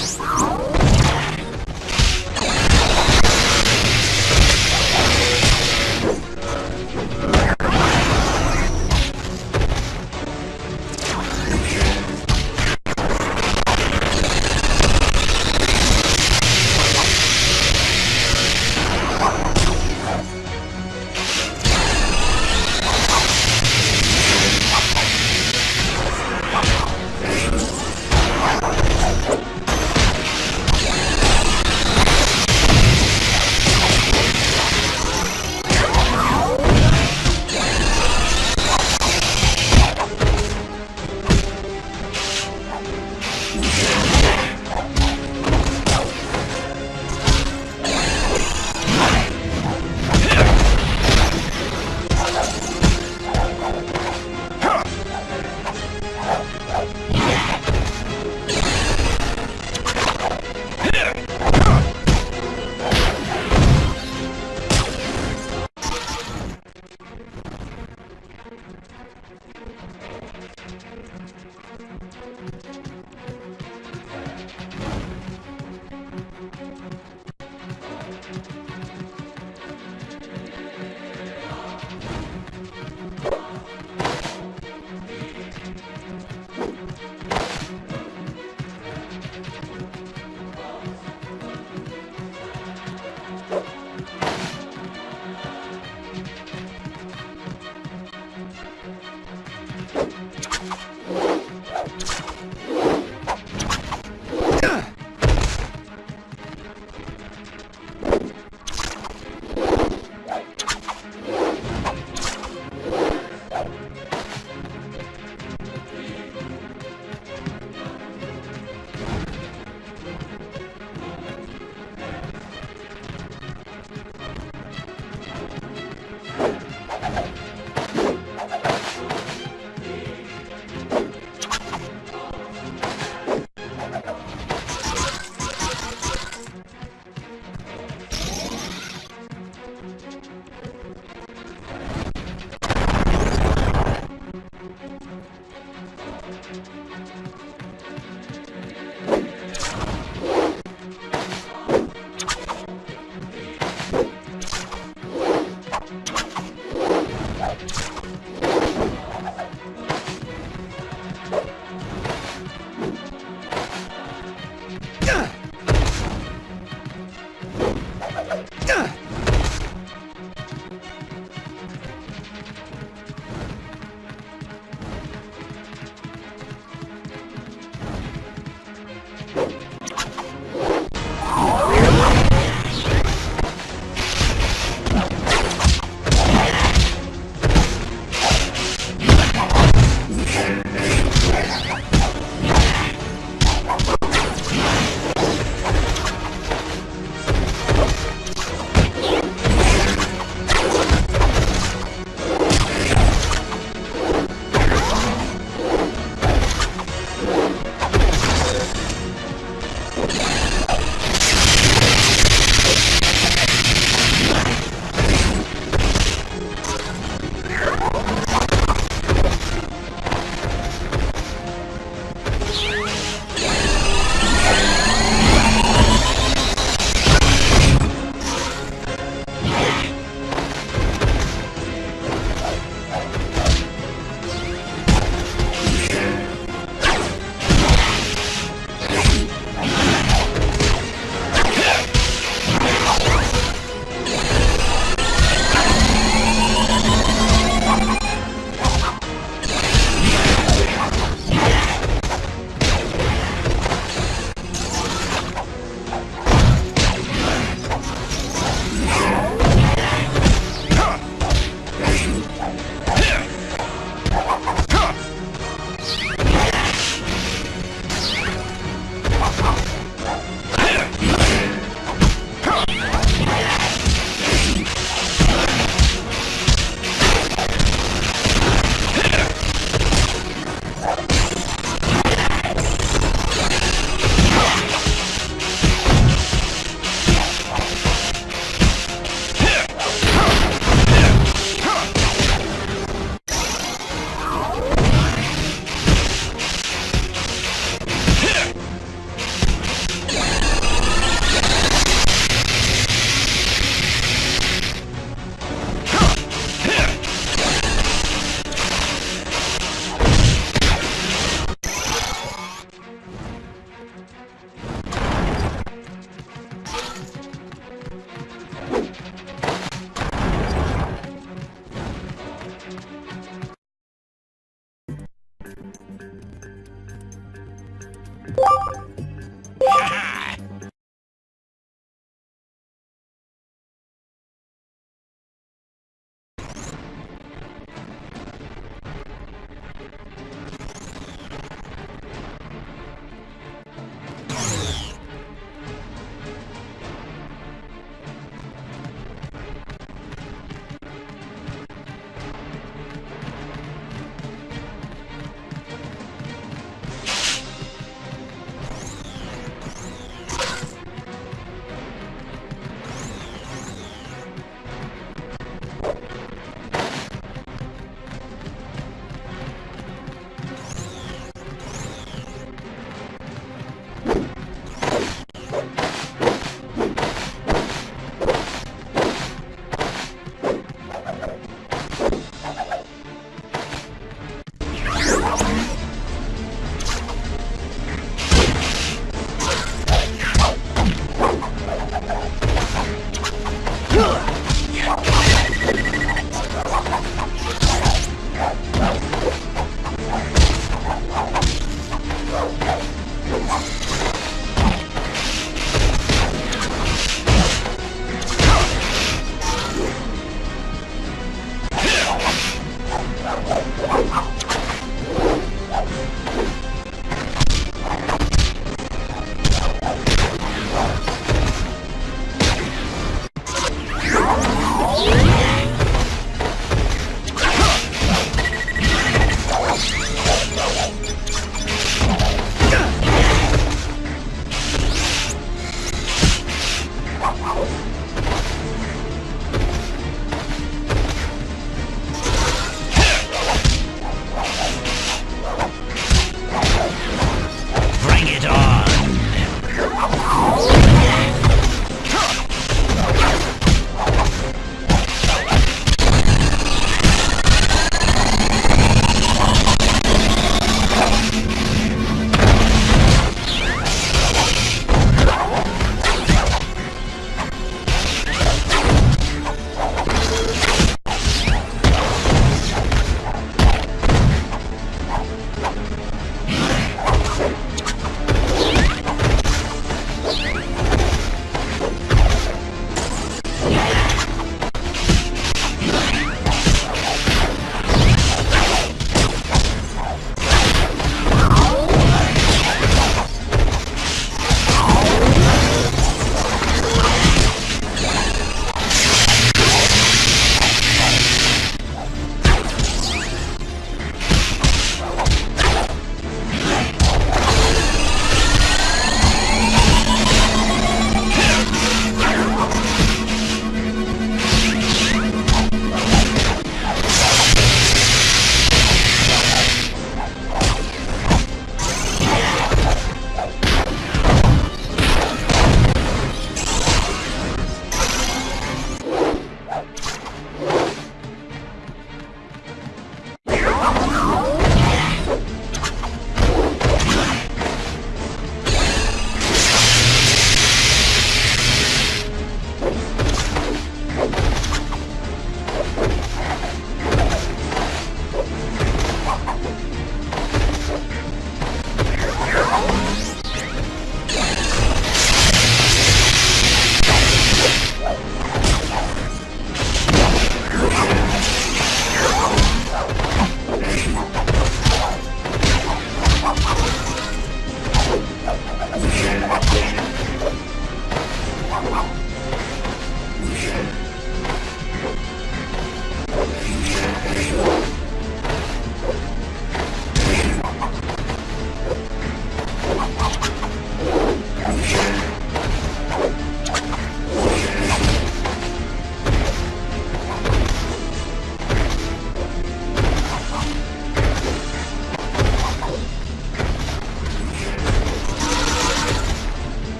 Thank you.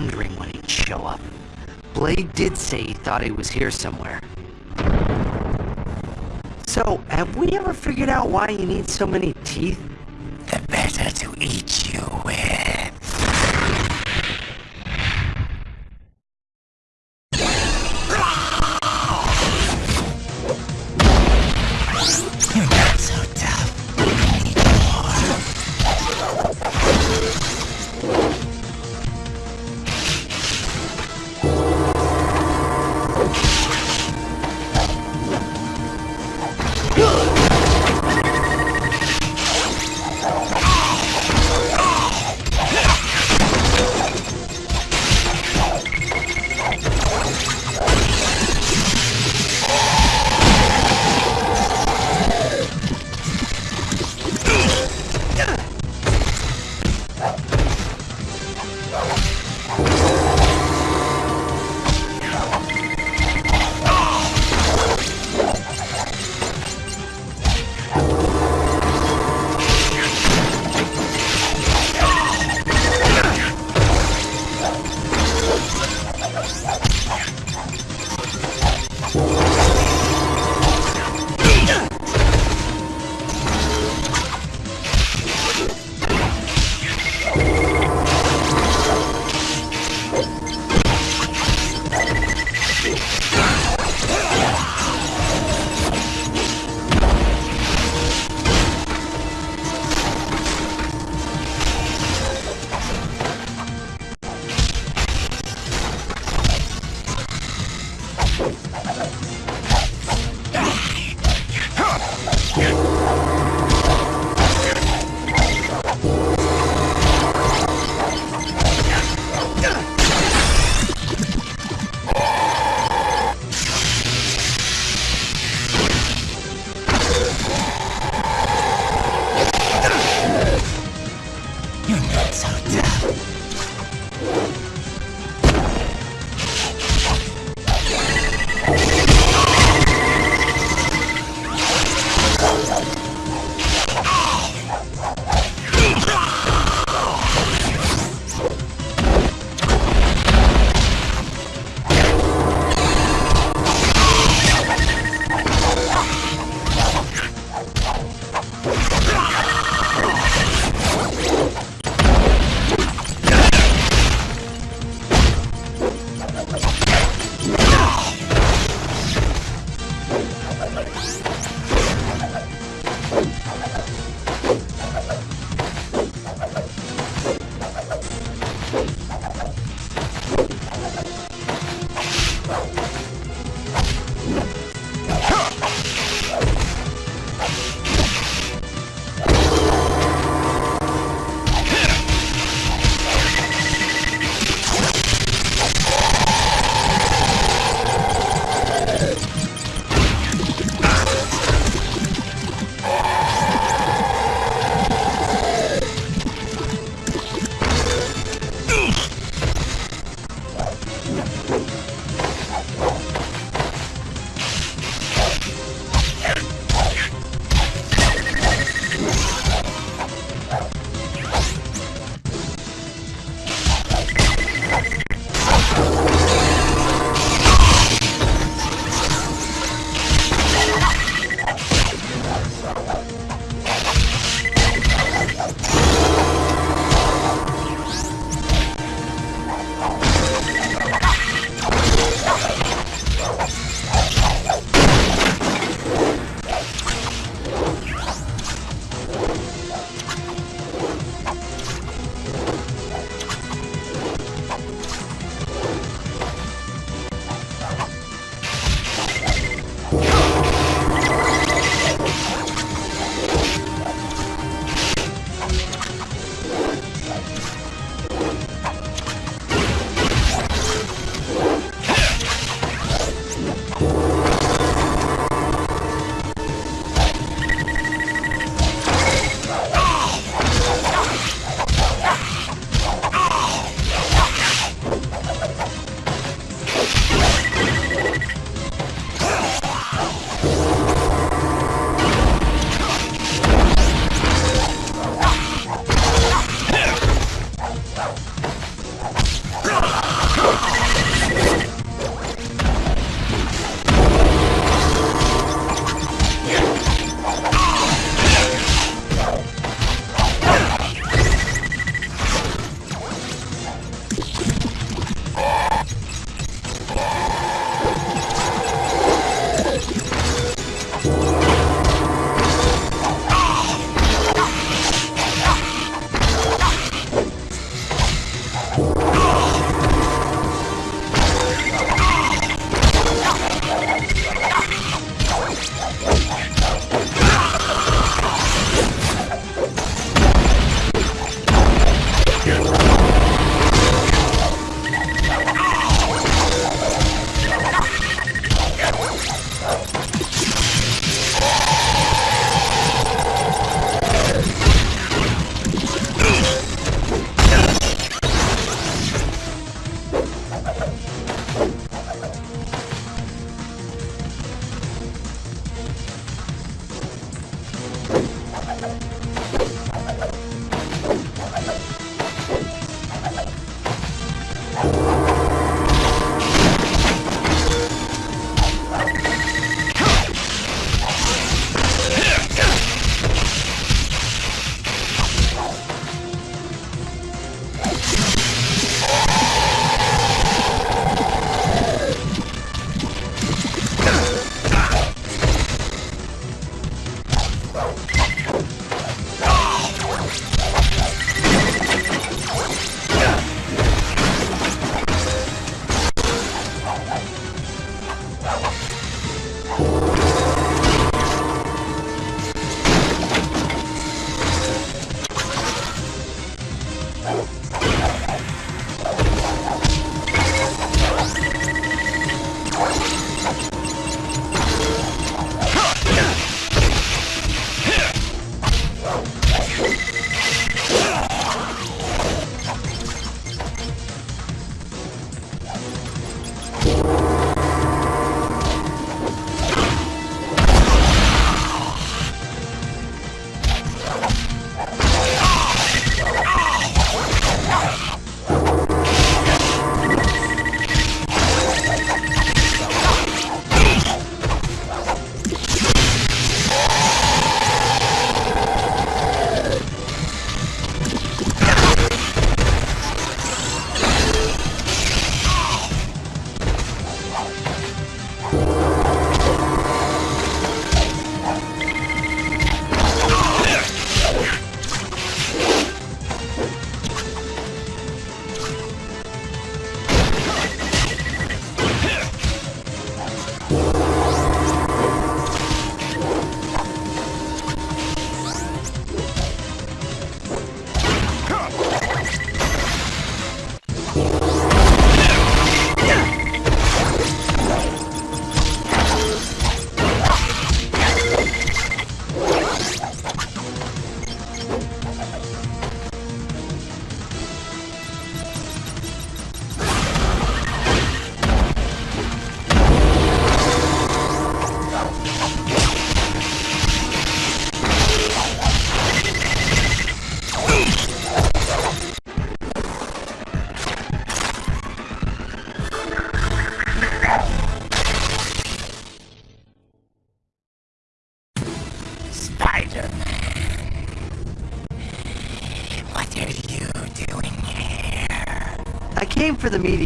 Wondering when he'd show up. Blade did say he thought he was here somewhere. So, have we ever figured out why you need so many teeth? The better to eat you with.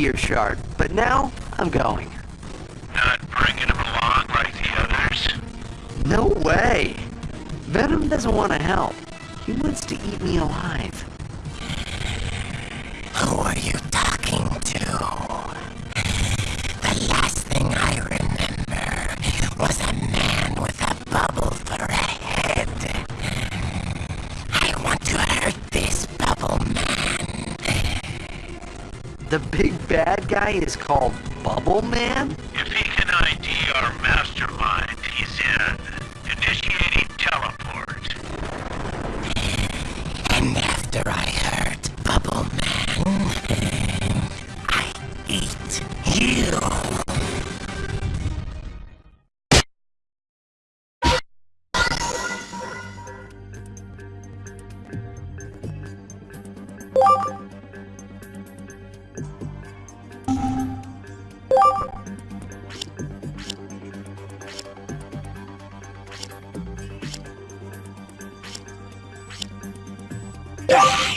Meteor shard, but now I'm going. Not bringing him along like the others? No way. Venom doesn't want to help. He wants to eat me alive. Guy is called Bubble Man? Ah!